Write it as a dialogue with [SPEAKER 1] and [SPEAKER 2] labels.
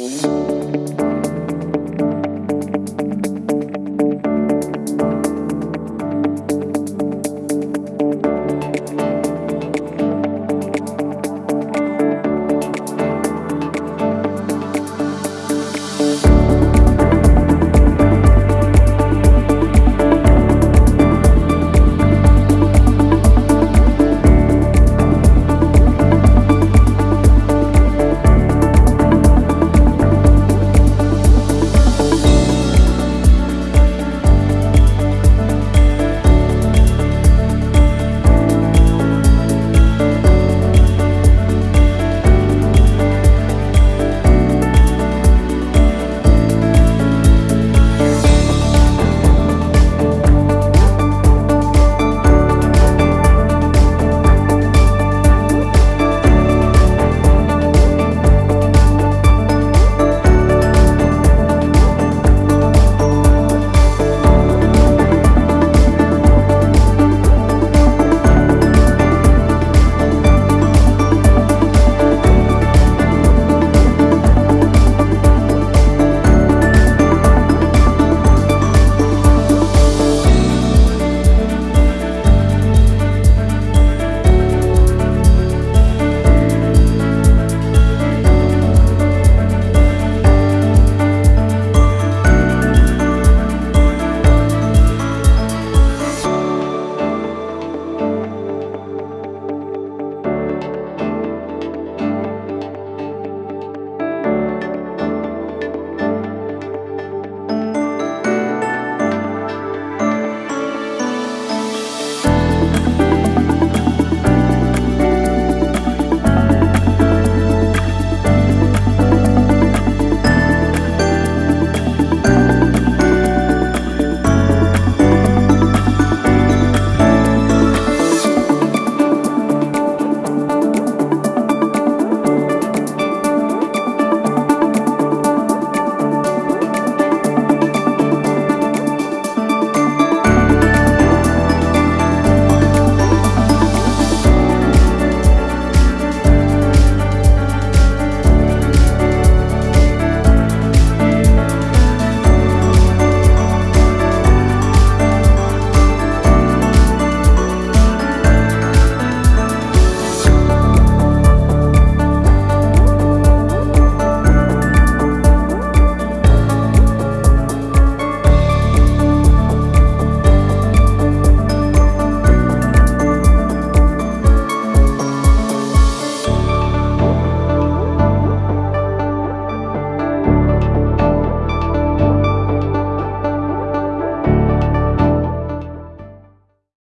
[SPEAKER 1] Música